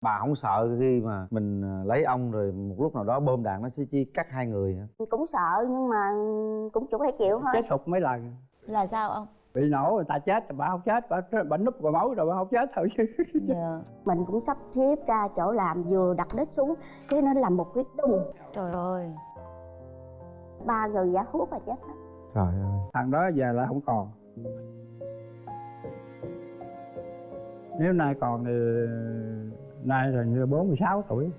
bà không sợ khi mà mình à, lấy ông rồi một lúc nào đó bom đạn nó sẽ chi cắt hai người hả? Cũng sợ nhưng mà cũng chủ phải chịu thôi. Chết sụp mấy lần. Là sao ông? Bị nổ người ta chết bà không chết bà, bà núp vào máu rồi bà không chết thôi chứ. Dạ. Mình cũng sắp xếp ra chỗ làm vừa đặt đít xuống cái nó làm một cái đùng trời ơi. Ba người giả thuốc và chết hết. Trời ơi. Thằng đó về là không còn. Nếu nay còn thì nay là như bốn mươi sáu tuổi.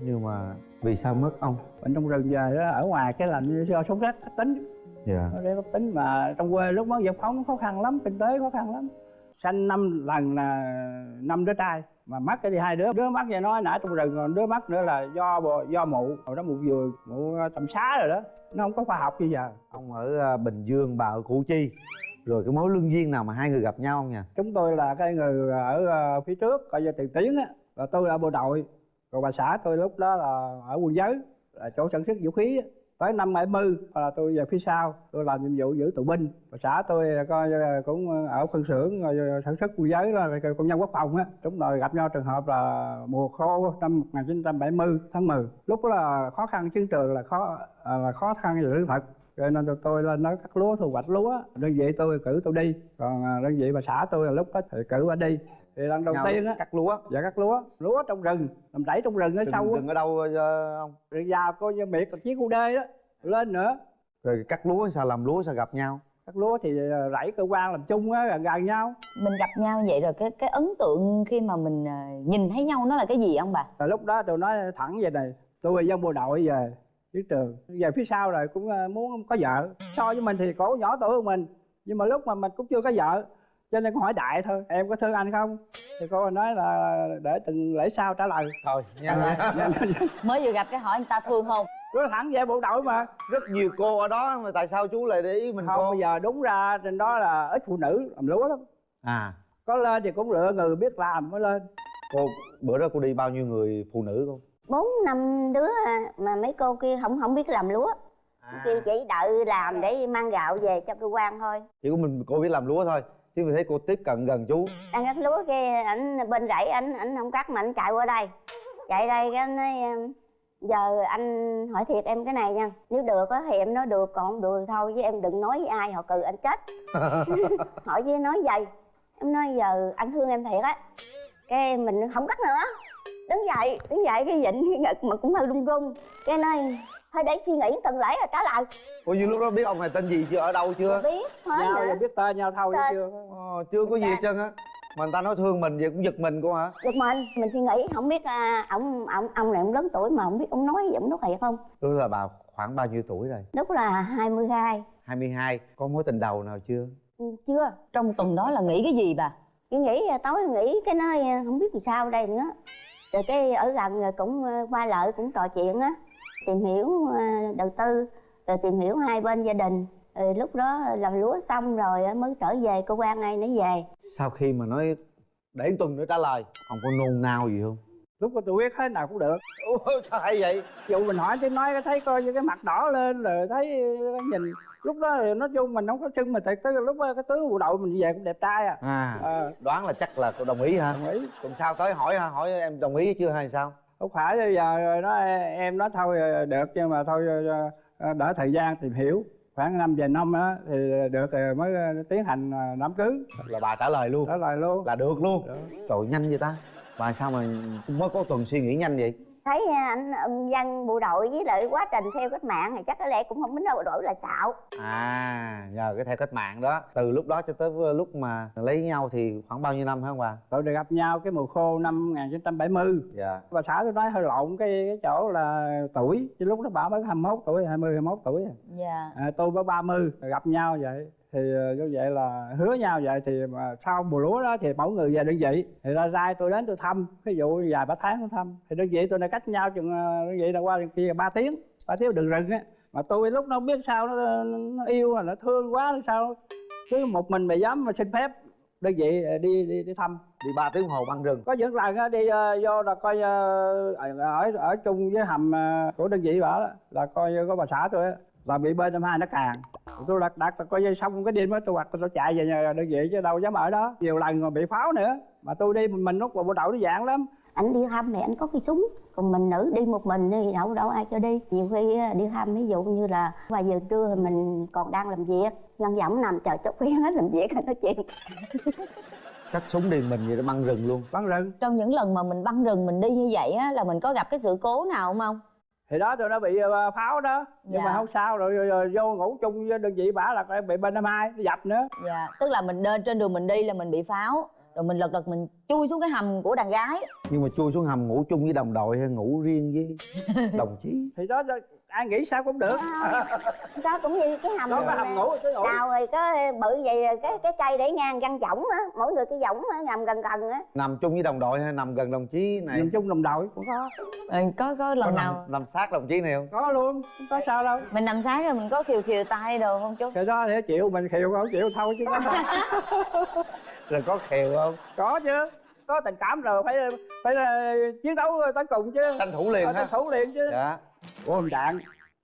Nhưng mà vì sao mất ông? Bệnh trong rừng về đó ở ngoài cái làm như do rét cấp tính. Dạ. Nó cấp tính mà trong quê lúc đó phóng nó khó khăn lắm kinh tế khó khăn lắm. Sanh năm lần là năm đứa trai mà mất cái thì hai đứa. Đứa mất vậy nói nãy trong rừng còn đứa mất nữa là do do mụ. Hồi đó mụ vừa mụ tầm xá rồi đó. Nó không có khoa học bây giờ. Ông ở à, bình dương bà ở củ chi. Rồi cái mối lương duyên nào mà hai người gặp nhau không nha chúng tôi là cái người ở ờ, phía trước coi như tiền tiến á là tôi là bộ đội. Còn bà xã tôi lúc đó là ở quân giới, là chỗ sản xuất vũ khí tới năm 70 là tôi về phía sau, tôi làm nhiệm vụ giữ tù binh. Bà xã tôi coi cũng ở phân xưởng, rồi sản xuất quân giới là công nhân quốc phòng á. Chúng tôi gặp nhau trường hợp là mùa khô năm 1970 tháng 10 lúc đó là khó khăn chiến trường là khó à, là khó khăn về lương thực. Cho nên tụi tôi lên nói cắt lúa thu hoạch lúa, đơn vị tôi cử tôi đi. Còn à, đơn vị bà xã tôi là lúc đó thì cử bà đi thì lần đầu tiên á cắt lúa. dạ cắt lúa. Lúa trong rừng làm rẫy trong rừng ở đừng, sâu á. đừng ở đâu ờ, ông? Rồi vào coi như miệt là chiếc cu đê đó lên nữa. Rồi cắt lúa sao làm lúa sao gặp nhau? Cắt lúa thì à, rẫy cơ quan làm chung á gần gần nhau. Mình gặp nhau vậy rồi cái cái ấn tượng khi mà mình ờ, nhìn thấy nhau nó là cái gì ông bà? Rồi lúc đó tôi nói thẳng vậy này tôi là dân bộ đội về chiến trường. Về phía sau rồi cũng muốn có vợ. So với mình thì cổ nhỏ tuổi hơn mình nhưng mà lúc mà mình cũng chưa có vợ cho nên con hỏi đại thôi em có thương anh không? Thì cô nói là để từng lễ sau trả lời. Thôi nhanh Dạ, mới vừa gặp cái hỏi anh ta thương không? Nói thẳng về bộ đội mà. Rất nhiều cô ở đó mà tại sao chú lại để ý mình không cô? bây giờ đúng ra trên đó là ít phụ nữ làm lúa lắm. À. Có lên thì cũng lựa người biết làm mới lên. Cô bữa đó cô đi bao nhiêu người phụ nữ không bốn năm đứa mà mấy cô kia không không biết làm lúa. À. kia chỉ đợi làm để mang gạo về cho cơ quan thôi. Chỉ có mình cô biết làm lúa thôi chứ mình thấy cô tiếp cận gần chú. Đang cắt lúa kia ảnh bên rẫy ảnh ảnh không cắt mà ảnh chạy qua đây. Chạy đây cái nói giờ anh hỏi thiệt em cái này nha. Nếu được á thì em nói được còn không được thôi chứ em đừng nói với ai họ cừ anh chết. Hỏi với nói vậy. Em nói giờ anh thương em thiệt á. Cái mình không cắt nữa. Đứng dậy đứng dậy cái vịnh cái ngực mà cũng hơi run run. Cái nói thôi để suy nghĩ từng lễ rồi trả lời. Cô như lúc đó biết ông này tên gì chưa? Ở đâu chưa? Biết hết nhau rồi biết tên nhau thôi Tên. chưa? Ờ, chưa có gì hết trơn á. Mà người ta nói thương mình vậy cũng giật mình cô hả? Giật mình. Mình suy nghĩ không biết à, ông ông ông này ông lớn tuổi mà không biết ông nói gì ông nói thiệt không? Lúc là bà khoảng bao nhiêu tuổi rồi? Lúc là 22 22 có mối tình đầu nào chưa? Ừ, chưa. Trong tuần đó là nghĩ cái gì bà? Chỉ nghĩ à, tối nghĩ cái nói à, không biết làm sao đây nữa. Rồi cái ở gần rồi cũng à, qua lại cũng trò chuyện á tìm hiểu à, đầu tư rồi tìm hiểu hai bên gia đình. Rồi lúc đó làm lúa xong rồi mới trở về cơ quan này nó về. Sau khi mà nói để tuần nữa trả lời ông có nôn nao gì không? Lúc đó tôi biết thế nào cũng được. Ủa, sao hay vậy? Dù mình hỏi tiếng nói thấy coi như cái mặt đỏ lên rồi thấy nhìn. Lúc đó thì nói chung mình không có sưng mà tại tới lúc đó cái tướng bộ đội mình về cũng đẹp trai à. À Ờ. đoán là chắc là cô đồng ý hả? Đồng ý. Tuần sau tới hỏi hả? Hỏi em đồng ý chưa hay sao không phải bây giờ rồi nó em nói thôi được nhưng mà thôi ờ, đỡ thời gian tìm hiểu. Khoảng năm vài năm á thì được rồi mới tiến hành ờ, đám cưới. Là bà trả lời luôn. Trả lời luôn. Là được luôn. Được. trời nhanh vậy ta. Bà sao mà mới có tuần suy nghĩ nhanh vậy thấy à, anh ông dân bộ đội với lại quá trình theo cách mạng thì chắc có lẽ cũng không biết đâu bộ đội là xạo. À nhờ cái theo cách mạng đó. Từ lúc đó cho tới lúc mà lấy nhau thì khoảng bao nhiêu năm hả ông bà? Tụi được gặp nhau cái mùa khô năm 1970 dạ. Bà xã tôi nói hơi lộn cái cái chỗ là tuổi chứ lúc đó bà mới 21 tuổi 20 21 tuổi à. dạ. À, tôi mới 30 rồi gặp nhau vậy thì ờ, như vậy là hứa nhau vậy thì mà sau mùa lúa đó thì mỗi người về đơn vị. Thì ra rai tôi đến tôi thăm ví dụ vài ba tháng tôi thăm. Thì đơn vị tôi đã cách nhau chừng ờ, đơn vị là qua kia ba tiếng ba tiếng đường rừng á. Mà tôi lúc nó không biết sao nó, nó yêu rồi nó thương quá hay sao. Cứ một mình mà dám mà xin phép đơn vị ờ, đi đi đi thăm. Đi ba tiếng hồ băng rừng. Có những lần đi ờ, vô là coi ờ, ở ở chung với hầm ờ, của đơn vị bảo là coi có bà xã tôi là bị bên năm hai nó càng tôi đặt đặt coi như xong cái đêm đó tôi hoặc tôi chạy về nhà đơn vị chứ đâu dám ở đó. Nhiều lần còn bị pháo nữa mà tôi đi mình, lúc vào bộ đội nó dạng lắm. Ảnh đi thăm thì ảnh có cái súng còn mình nữ đi một mình thì đâu đâu ai cho đi. Nhiều khi á, đi thăm ví dụ như là vài giờ trưa thì mình còn đang làm việc văn võng nằm chờ cho khuyên hết làm việc nói chuyện. Xách súng điền mình vậy đó băng rừng luôn. Bắn rừng. Trong những lần mà mình băng rừng mình đi như vậy á là mình có gặp cái sự cố nào không không thì đó tôi nó bị ờ, pháo đó. Nhưng Dạ. mà không sao rồi, rồi, rồi vô ngủ chung với đơn vị bả là bị bên năm hai nó dập nữa. Dạ tức là mình lên trên đường mình đi là mình bị pháo rồi mình lật đật mình chui xuống cái hầm của đàn gái. Nhưng mà chui xuống hầm ngủ chung với đồng đội hay ngủ riêng với đồng chí? Thì đó, đó ai nghĩ sao cũng được. Có cũng như cái hầm đó có hầm ngủ ngủ đào thì có bự vậy rồi cái cái cây để ngang căn võng á mỗi người cái võng á nằm gần gần á. Nằm chung với đồng đội hay nằm gần đồng chí này? Nằm chung đồng đội. Cũng có. Có có có lần nằm, nào nằm sát đồng chí này không? Có luôn không có sao đâu. Mình nằm sáng rồi mình có khiều khiều tay đồ không chú? Cái đó để chịu mình chịu không chịu thôi chứ. Có rồi có khều không? Có chứ. Có tình cảm rồi phải phải ờ, chiến đấu tới cùng chứ. Tranh thủ liền Ờ, ha. tranh thủ liền chứ. Dạ bom đạn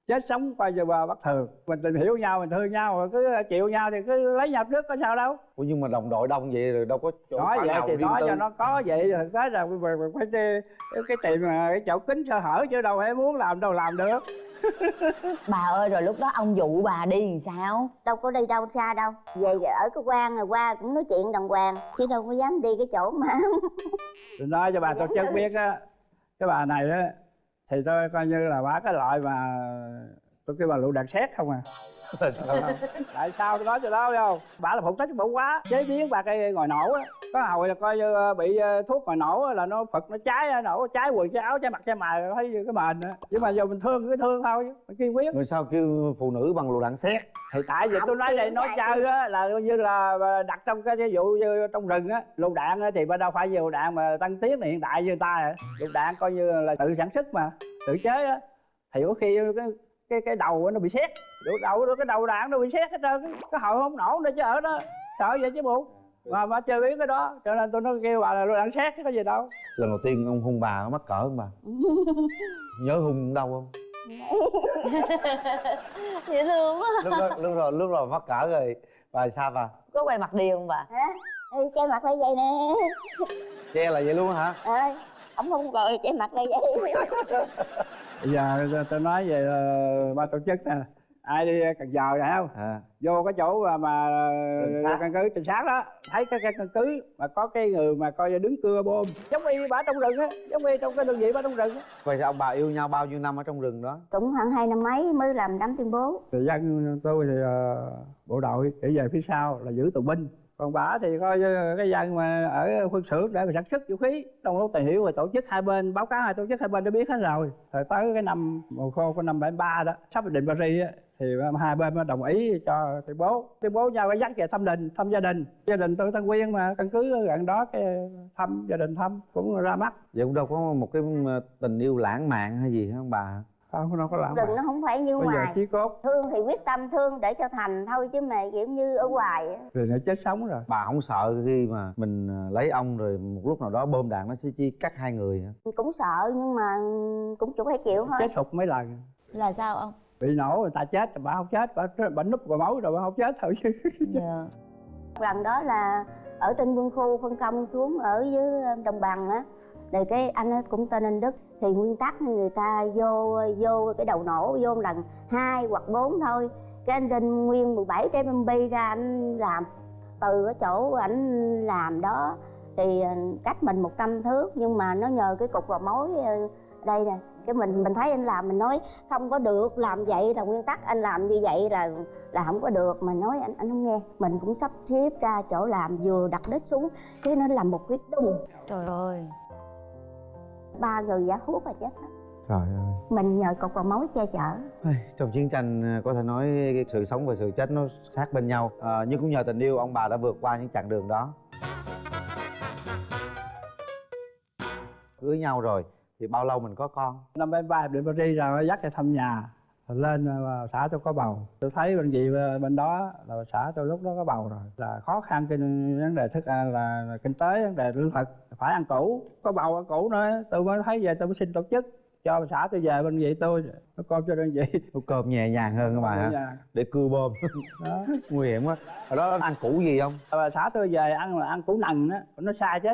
chết sống coi như bà bất thường. Mình tìm hiểu nhau mình thương nhau rồi cứ chịu nhau thì cứ lấy nhau trước có sao đâu. Ủa nhưng mà đồng đội đông vậy rồi đâu có chỗ nói vậy thì nói tư. cho nó có vậy rồi tế là phải đi cái tìm mà cái chỗ kính sơ hở chứ đâu phải muốn làm đâu làm được. Bà ơi rồi lúc đó ông dụ bà đi làm sao? Đâu có đi đâu xa đâu. Về ở cái quan rồi qua cũng nói chuyện đàng hoàng chứ đâu có dám đi cái chỗ mà tôi nói cho bà tôi chân biết á cái bà này á thì tôi coi như là bà cái loại mà tôi kêu bà lựu đạn xét không à. Tại sao tôi nói cho đó không? Bà là phụ trách bộ quá chế biến bà cây ngồi nổ á. Có hồi là coi như ờ, bị ờ, thuốc ngồi nổ là nó phật nó cháy nổ cháy quần cháy áo cháy mặt cháy mày thấy cái mền á. Nhưng mà giờ mình thương cứ thương thôi mình kiên quyết. Người sao kêu phụ nữ bằng lựu đạn xét thì tại vì tôi nói đây nói chơi á là coi như là đặt trong cái ví dụ như trong rừng á lựu đạn á thì bên đâu phải lựu đạn mà tăng tiến hiện đại như ta lựu đạn coi như là tự sản xuất mà tự chế á. Thì có khi cái cái cái đầu nó bị xét đầu đầu cái đầu đạn nó bị xét hết trơn cái- cái hồi không nổ nữa chứ ở đó sợ vậy chứ bộ. Mà mà chơi biết cái đó cho nên tôi nó kêu bà là đạn xét chứ có gì đâu. Lần đầu tiên ông hung bà có mắc cỡ không bà? Nhớ hung đâu không? Dễ thương quá. Lúc đó lúc rồi lúc rồi mắc cỡ rồi. Bà sao bà? Có quay mặt điều không bà? Hả? Ừ, che mặt lại vậy nè. Che là vậy luôn hả? Ờ ổng không rồi che mặt lại vậy bây giờ tôi- tôi nói về ờ, ba tổ chức nè. Ai đi cần giờ này không? À. Vô cái chỗ mà, căn cứ trinh sát đó. Thấy cái, cái căn cứ mà có cái người mà coi như đứng cưa bom. Giống y bả trong rừng á giống y trong cái đơn vị bả trong rừng á. Vậy thì ông bà yêu nhau bao nhiêu năm ở trong rừng đó? Cũng khoảng hai năm mấy mới làm đám tuyên bố. Thì dân tôi thì ờ, bộ đội để về phía sau là giữ tù binh còn bả thì coi cái dân mà ở quân sự để mà sản xuất vũ khí. Trong lúc tìm hiểu và tổ chức hai bên, báo cáo hai tổ chức hai bên đã biết hết rồi. Rồi tới cái năm mùa khô của năm 73 đó, sắp định Paris á, thì hai bên mới đồng ý cho tuyên bố. Tuyên bố nhau cái dắt về thăm đình, thăm gia đình. Gia đình tôi Tân Quyên mà, căn cứ gần đó cái thăm, gia đình thăm cũng ra mắt. Vậy cũng đâu có một cái tình yêu lãng mạn hay gì hả bà? Không đâu có làm đừng nó không phải như bây ngoài. chí cốt. Thương thì quyết tâm thương để cho thành thôi chứ mà kiểu như ở ngoài á. rồi nó chết sống rồi. Bà không sợ khi mà mình ờ, lấy ông rồi một lúc nào đó bom đạn nó sẽ chi cắt hai người cũng sợ nhưng mà cũng chỉ phải chịu thôi. Chết sụp mấy lần. Là sao ông? Bị nổ người ta chết bà không chết bà, bà núp vào máu rồi bà không chết thôi chứ. Dạ. Lần đó là ở trên quân khu phân công xuống ở dưới đồng bằng á rồi cái anh ấy cũng tên anh đức. Thì nguyên tắc người ta vô vô cái đầu nổ, vô lần hai hoặc bốn thôi. Cái anh rinh nguyên 17 trái bông bi ra anh làm. Từ cái chỗ ảnh làm đó thì ờ, cách mình 100 thước. Nhưng mà nó nhờ cái cục vào mối ờ, đây nè. Cái mình mình thấy anh làm, mình nói không có được, làm vậy là nguyên tắc anh làm như vậy là là không có được. Mà nói anh anh không nghe. Mình cũng sắp xếp ra chỗ làm, vừa đặt đít xuống. Cái nó làm một cái đùng. Trời ơi ba người giả thuốc là chết trời ơi. Mình nhờ cục vào mối che chở. Trong chiến tranh ờ, có thể nói cái sự sống và sự chết nó sát bên nhau. Ờ, nhưng cũng nhờ tình yêu ông bà đã vượt qua những chặng đường đó. Cưới nhau rồi thì bao lâu mình có con? Năm bảy ba định Paris rồi dắt ra thăm nhà lên ờ, xã tôi có bầu. Tôi thấy bên gì bên đó là xã tôi lúc đó có bầu rồi. Là khó khăn cái vấn đề thức ăn là, là kinh tế vấn đề lương thực phải ăn củ. Có bầu ăn củ nữa tôi mới thấy về tôi mới xin tổ chức. Cho xã tôi về bên vị tôi nó con cho đơn vị. Cơm nhẹ nhàng hơn các bà hả? Nhà. để cưa bom đó. Nguy hiểm quá. Ở đó ăn củ gì không? Và xã tôi về ăn là ăn củ nần á nó sai chứ.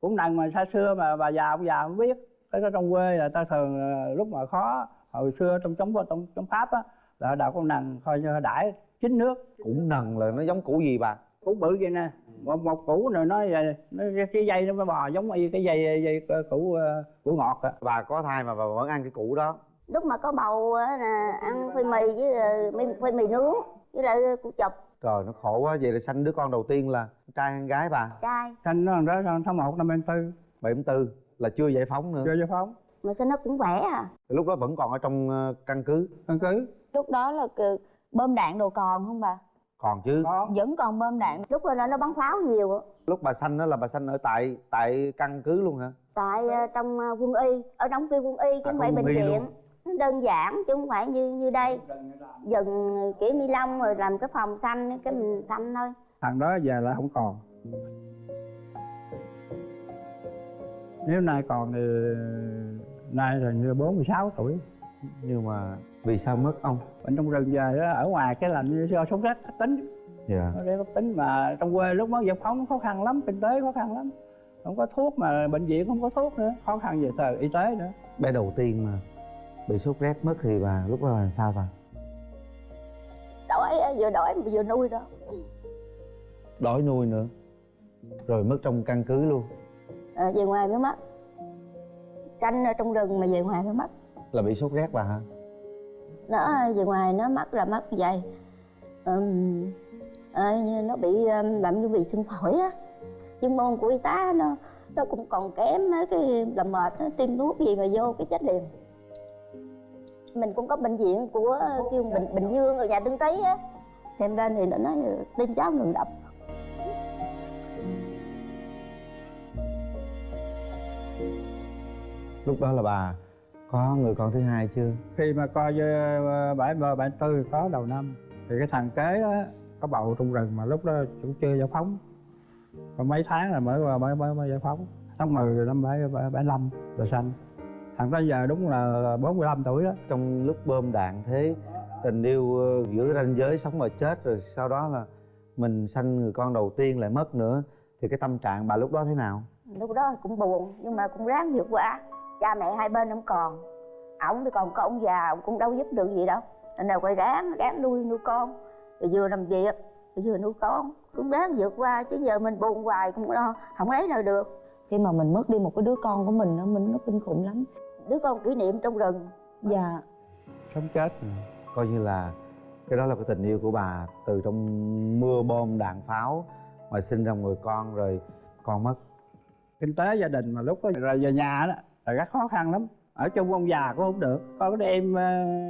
Cũng nằm mà xa xưa mà bà già ông già không biết. Cái đó trong quê là ta thường lúc mà khó hồi xưa trong chống trong chống pháp á là đạo con nằng coi như đãi chín nước. Cũng nần là nó giống củ gì bà? Củ bự vậy nè. Một, một củ rồi nó vậy nó cái dây nó mới bò giống y cái dây dây củ ờ, củ ngọt à bà có thai mà bà vẫn ăn cái củ đó. Lúc mà có bầu á là ăn khoai mì với lại mì, khoai mì nướng với lại củ chọc. Trời nó khổ quá. Vậy là sanh đứa con đầu tiên là trai hay gái bà? Trai. Thanh nó đó tháng một năm em tư. 74 là chưa giải phóng nữa. Chưa giải phóng mà sao nó cũng khỏe à? Lúc đó vẫn còn ở trong ờ, căn cứ. Căn cứ? Lúc đó là bơm đạn đồ còn không bà? Còn chứ. Có vẫn còn bơm đạn. Lúc đó nó bắn pháo nhiều. Á. lúc bà sanh đó là bà sanh ở tại tại căn cứ luôn hả? Tại ờ, trong ờ, quân y. Ở đóng kia quân y chứ À, không phải bệnh viện. Đơn giản chứ không phải như như đây. Dần kiểu ni lông rồi làm cái phòng xanh cái mình xanh thôi. Thằng đó giờ là không còn. Nếu nay còn thì nay là như bốn mươi sáu tuổi. Nhưng mà vì sao mất ông? Bệnh trong rừng về đó, ở ngoài cái làm như do sống rét tính. Dạ. Nó rét cấp tính mà trong quê lúc đó giải phóng nó khó khăn lắm kinh tế khó khăn lắm. Không có thuốc mà bệnh viện không có thuốc nữa khó khăn về tờ y tế nữa. Bé đầu tiên mà bị sốt rét mất thì bà lúc đó là sao bà? Đói vừa đói mà vừa nuôi đó. Đói nuôi nữa rồi mất trong căn cứ luôn. Ờ, về ngoài mới mất xanh ở trong rừng mà về ngoài mới mất. Là bị sốt rét bà hả? Nó về ngoài nó mất là mất vậy. Ờ, như nó bị um, làm như bị sưng phổi á. Chuyên môn của y tá nó nó cũng còn kém á, cái làm mệt nó tiêm thuốc gì mà vô cái chết liền. Mình cũng có bệnh viện của kêu bình bình dương ở nhà tương tý á. Thêm lên thì nó nói tim cháu ngừng đập lúc đó là bà có người con thứ hai chưa? Khi mà coi với bảy ba bảy tư có đầu năm thì cái thằng kế đó, có bầu trong rừng mà lúc đó cũng chưa giải phóng. Còn mấy tháng là mới qua mới mới, mới giải phóng. Tháng 10 năm bảy bảy năm là sanh thằng đó giờ đúng là 45 tuổi đó. Trong lúc bơm đạn thế tình yêu ờ, giữa ranh giới sống và chết rồi sau đó là mình sanh người con đầu tiên lại mất nữa thì cái tâm trạng bà lúc đó thế nào? Lúc đó cũng buồn nhưng mà cũng ráng vượt qua cha mẹ hai bên không còn. Ổng thì còn có ông già ông cũng đâu giúp được gì đâu. Nên là phải ráng ráng nuôi nuôi con. Rồi vừa làm việc rồi vừa nuôi con. Cũng ráng vượt qua chứ giờ mình buồn hoài cũng lo không lấy nào được. Khi mà mình mất đi một cái đứa con của mình nó mình nó kinh khủng lắm. Đứa con kỷ niệm trong rừng. Dạ. Sống chết coi như là cái đó là cái tình yêu của bà từ trong mưa bom đạn pháo mà sinh ra một người con rồi con mất. Kinh tế gia đình mà lúc đó rồi về nhà đó là rất khó khăn lắm. Ở chung ông già cũng không được. Có cái em ờ,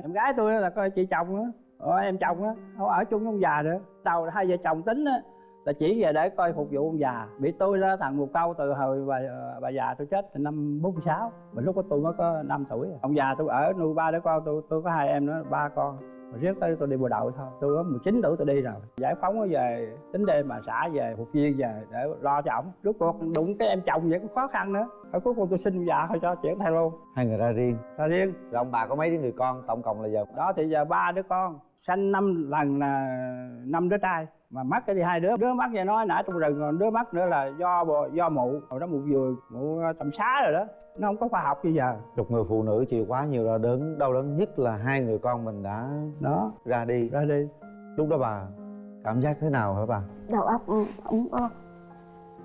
em gái tôi là coi chị chồng á, em chồng á, không ở chung với ông già nữa đầu hai vợ chồng tính á là chỉ về để coi phục vụ ông già. Bị tôi là thằng một câu từ hồi bà bà già tôi chết từ năm 46 mà lúc đó tôi mới có 5 tuổi à. ông già tôi ở nuôi ba đứa con tôi tôi có hai em nữa ba con rồi riết tới tôi đi bộ đội thôi. Tôi có 19 tuổi tôi đi rồi. Giải phóng nó về tính đêm mà xã về phục viên về để lo cho ổng. Rốt cuộc đụng cái em chồng vậy cũng khó khăn nữa. Rồi cuối cùng tôi xin già thôi cho chuyển thay luôn. Hai người ra riêng. Ra riêng. Rồi ông bà có mấy đứa người con tổng cộng là giờ? Đó thì giờ ba đứa con. Sanh năm lần là năm đứa trai mà mất cái thì hai đứa đứa mất vậy nói nãy trong rừng còn đứa mất nữa là do do mụ. Hồi đó mụ vừa mụ tầm xá rồi đó nó không có khoa học bây giờ. Một người phụ nữ chịu quá nhiều đau đớn đau đớn nhất là hai người con mình đã đó. ra đi. Ra đi. Lúc đó bà cảm giác thế nào hả bà? Đầu óc không có.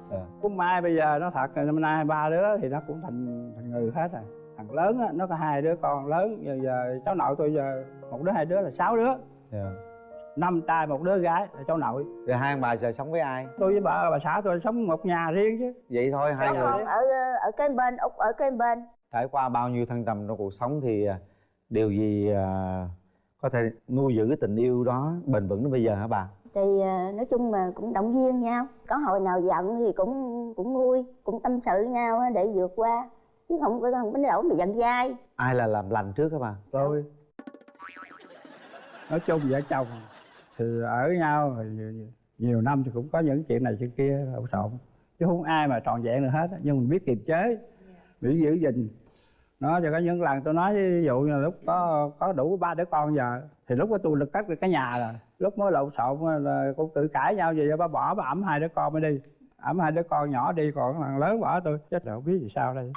Ờ. cũng mai bây giờ nó thật là năm nay ba đứa thì nó cũng thành thành người hết rồi. Thằng lớn á nó có hai đứa con lớn giờ, giờ cháu nội tôi giờ một đứa hai đứa là sáu đứa. Dạ. Năm trai một đứa gái là cháu nội. Rồi hai ông bà giờ sống với ai? Tôi với bà bà xã tôi sống một nhà riêng chứ. Vậy thôi hai Cháu người ở ở cái bên út ở cái bên. Trải qua bao nhiêu thăng trầm trong cuộc sống thì à, điều gì à, có thể nuôi giữ cái tình yêu đó bền vững đến bây giờ hả bà? Thì nói chung là cũng động viên nhau. Có hồi nào giận thì cũng cũng vui cũng tâm sự nhau để vượt qua. Chứ không có không có nỗi mà giận dai. Ai là làm lành trước hả bà? Tôi. Nói chung vợ chồng thì ở nhau thì nhiều, năm thì cũng có những chuyện này chuyện kia lộn xộn. Chứ không ai mà trọn vẹn được hết nhưng mình biết kiềm chế biết giữ gìn. Nó cho có những lần tôi nói ví dụ như lúc có có đủ ba đứa con giờ thì lúc đó tôi lực cắt được cái nhà rồi. Lúc mới lộn xộn là cũng tự cãi nhau về ba bỏ bà ẩm hai đứa con mới đi. Ẩm hai đứa con nhỏ đi còn thằng lớn bỏ tôi. Chết rồi không biết gì sao đây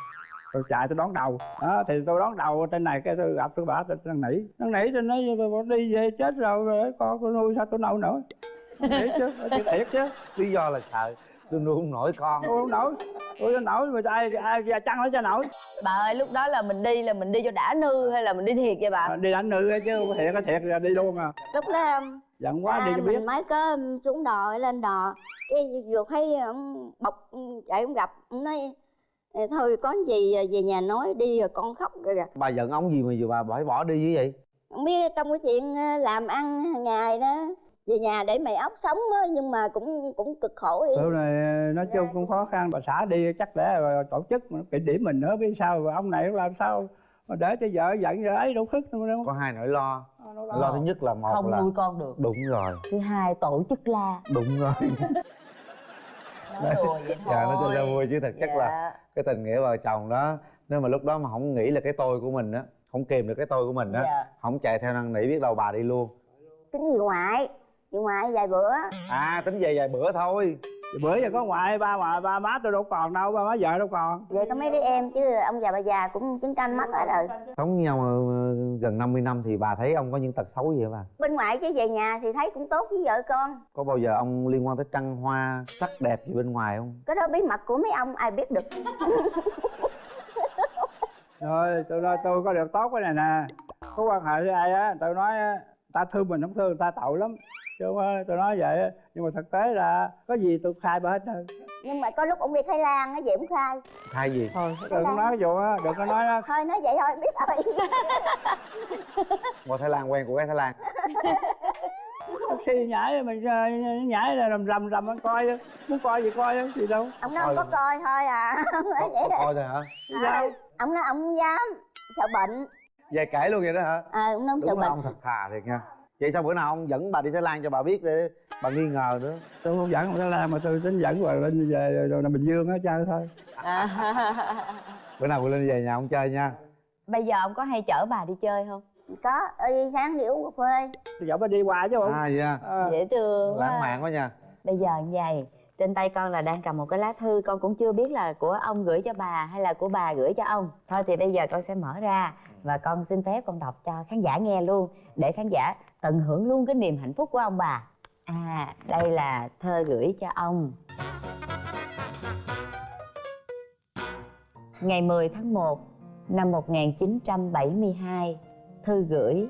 tôi chạy tôi đón đầu. Đó thì tôi đón đầu trên này cái tôi gặp tôi bảo tôi năn nỉ. Năn nỉ tôi nói "Bà đi về chết rồi rồi con tôi nuôi sao tôi nấu nổi năn nỉ chứ tôi thiệt chứ. Lý do là sợ tôi nuôi không nổi con. Tôi không nổi. Tôi không nổi mà ai ai ra chăng nó cho nổi. Bà ơi lúc đó là mình đi là mình đi cho đã nư hay là mình đi thiệt vậy bà? À, đi đánh nữ ấy chứ không thiệt thiệt là đi luôn à. Lúc đó giận quá à, đi cho biết. mình mới có xuống đò lên đò. Cái vừa thấy ông bọc chạy ông gặp ông nói "Ờ, thôi có gì về nhà nói đi rồi con khóc rồi kìa. Bà giận ông gì mà giờ bà phải bỏ đi như vậy? Không biết trong cái chuyện ờ, làm ăn hàng ngày đó về nhà để mày ốc sống á nhưng mà cũng cũng cực khổ đi tụi này nói chung cũng khó khăn bà xã đi chắc rồi tổ chức mà kỷ điểm mình nữa biết sao rồi ông này làm sao mà để cho vợ giận vợ ấy đâu khức đâu đâu. Có hai nỗi lo. Nó lo thứ nhất là một không là nuôi con được. đúng rồi. Thứ hai tổ chức la. Đúng rồi nói đùa vậy thôi dạ nó cho ra vui chứ thật chất là Dạ. cái tình nghĩa vợ chồng đó nếu mà lúc đó mà không nghĩ là cái tôi của mình á không kìm được cái tôi của mình á Dạ. không chạy theo năn nỉ biết đâu bà đi luôn. Tính gì ngoại gì ngoại vài bữa. À tính về vài bữa thôi bữa giờ có ngoại ba mà ba má tôi đâu còn đâu ba má vợ đâu còn. Vậy có mấy đứa em chứ ông già bà già cũng chiến tranh mất hết rồi. Sống với nhau ờ, gần 50 năm thì bà thấy ông có những tật xấu gì hả bà? Bên ngoại chứ về nhà thì thấy cũng tốt với vợ con. Có bao giờ ông liên quan tới trăng hoa sắc đẹp gì bên ngoài không? Cái đó bí mật của mấy ông ai biết được. Rồi tôi nói tôi có được tốt cái này nè. Có quan hệ với ai á tôi nói á, ta thương mình không thương người ta tội lắm chứ không phải tôi nói vậy nhưng mà thực tế là có gì tôi khai bà hết rồi nhưng mà có lúc ông đi Thái Lan á về ông khai? Thay gì? Thôi đừng có nói cái vụ á đừng có nói á. Thôi nói vậy thôi biết rồi. Qua thái lan quen của cái thái lan. Taxi nhảy mình ờ, nhảy là rầm rầm rầm anh coi á. muốn coi gì coi á, gì đâu. Ông nói ông có coi thôi à. Có, có coi thôi hả? À, ông nói ông không dám sợ bệnh. Về kể luôn vậy đó hả? À, ông nói ông sợ bệnh. ông thật thà thiệt nha vậy sao bữa nào ông dẫn bà đi thái lan cho bà biết để bà nghi ngờ nữa? Tôi không dẫn Thái Lan mà tôi tính dẫn bà lên về rồi là Bình Dương á chơi thôi. Bữa nào bà lên về nhà ông chơi nha. Bây giờ ông có hay chở bà đi chơi không? Có đi sáng đi uống cà phê. Tôi dẫn bà đi qua chứ không à vậy à. À, dễ thương lãng mạn quá nha. Bây giờ như vậy trên tay con là đang cầm một cái lá thư con cũng chưa biết là của ông gửi cho bà hay là của bà gửi cho ông. Thôi thì bây giờ con sẽ mở ra và con xin phép con đọc cho khán giả nghe luôn, để khán giả tận hưởng luôn cái niềm hạnh phúc của ông bà. À đây là thơ gửi cho ông. Ngày 10 tháng 1 năm 1972 thư gửi,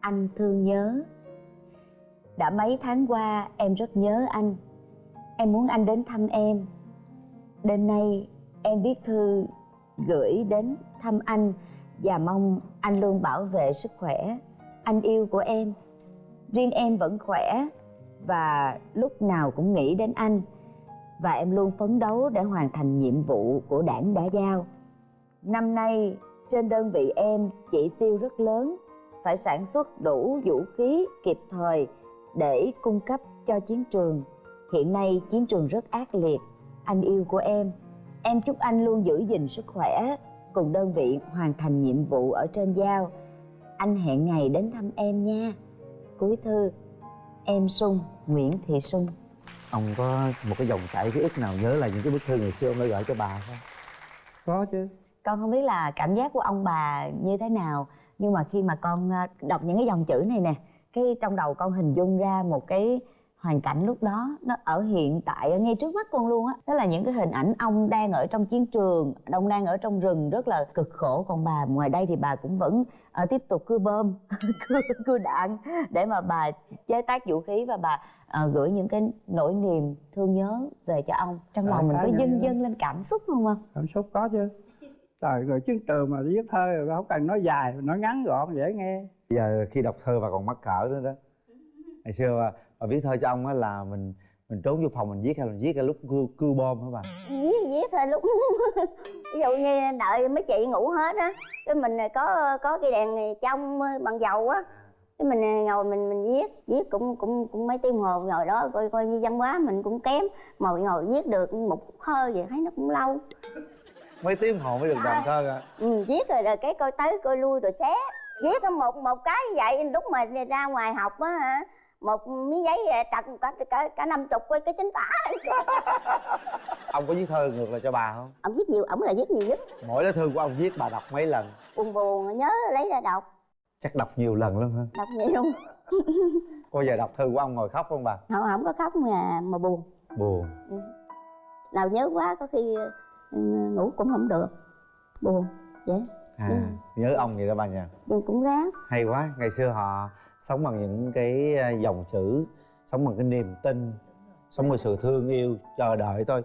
anh thương nhớ. Đã mấy tháng qua em rất nhớ anh. Em muốn anh đến thăm em. Đêm nay em viết thư gửi đến thăm anh và mong anh luôn bảo vệ sức khỏe. Anh yêu của em. Riêng em vẫn khỏe. Và lúc nào cũng nghĩ đến anh. Và em luôn phấn đấu để hoàn thành nhiệm vụ của đảng đã giao. Năm nay, trên đơn vị em, chỉ tiêu rất lớn. Phải sản xuất đủ vũ khí kịp thời để cung cấp cho chiến trường. Hiện nay chiến trường rất ác liệt. Anh yêu của em. Em chúc anh luôn giữ gìn sức khỏe cùng đơn vị hoàn thành nhiệm vụ ở trên giao. Anh hẹn ngày đến thăm em nha. Cuối thư em sung nguyễn thị sung. Ông có một cái dòng chảy ký ức nào nhớ là những cái bức thư ngày xưa ông đã gửi cho bà không? Có chứ. Con không biết là cảm giác của ông bà như thế nào nhưng mà khi mà con ờ, đọc những cái dòng chữ này nè cái trong đầu con hình dung ra một cái hoàn cảnh lúc đó nó ở hiện tại ở ngay trước mắt con luôn á. Đó là những cái hình ảnh ông đang ở trong chiến trường ông đang ở trong rừng rất là cực khổ. Còn bà ngoài đây thì bà cũng vẫn ờ, tiếp tục cưa bơm cưa, cưa đạn để mà bà chế tác vũ khí và bà ờ, gửi những cái nỗi niềm thương nhớ về cho ông. Trong lòng mình có dâng dâng lên cảm xúc không không cảm xúc có chứ. Trời người chiến trường mà viết thơ rồi không cần nói dài nói ngắn gọn dễ nghe. Bây giờ khi đọc thơ bà còn mắc cỡ nữa đó. Ngày xưa bà viết thơ cho ông á là mình mình trốn vô phòng mình viết hay là viết cái lúc cưa, cưa bom hả bà? Viết viết thôi lúc ví dụ như đợi mấy chị ngủ hết á cái mình có có cái đèn trong bằng dầu á cái mình ngồi mình mình viết viết cũng cũng cũng mấy tiếng hồ ngồi đó coi coi như văn hóa mình cũng kém ngồi ngồi viết được một thơ vậy thấy nó cũng lâu. Mấy tiếng hồ mới được đoạn thơ à ừ, viết rồi rồi cái coi tới coi lui rồi xé. Viết có một một cái vậy lúc mà ra ngoài học á hả một miếng giấy trật cả cả cả năm chục cái cái chính tả. Ông có viết thơ ngược lại cho bà không? Ông viết nhiều ổng là viết nhiều nhất. Mỗi lá thư của ông viết bà đọc mấy lần? Buồn buồn nhớ lấy ra đọc. Chắc đọc nhiều lần lắm hả? Đọc nhiều. Có giờ đọc thư của ông ngồi khóc không bà? Không không có khóc mà mà buồn. Buồn. Nào nhớ quá có khi ừ, ngủ cũng không được. Buồn vậy à Ừ. nhớ ông vậy đó bà nha nhưng cũng ráng. Hay quá ngày xưa họ sống bằng những cái à, dòng chữ sống bằng cái niềm tin sống bằng sự thương yêu chờ đợi thôi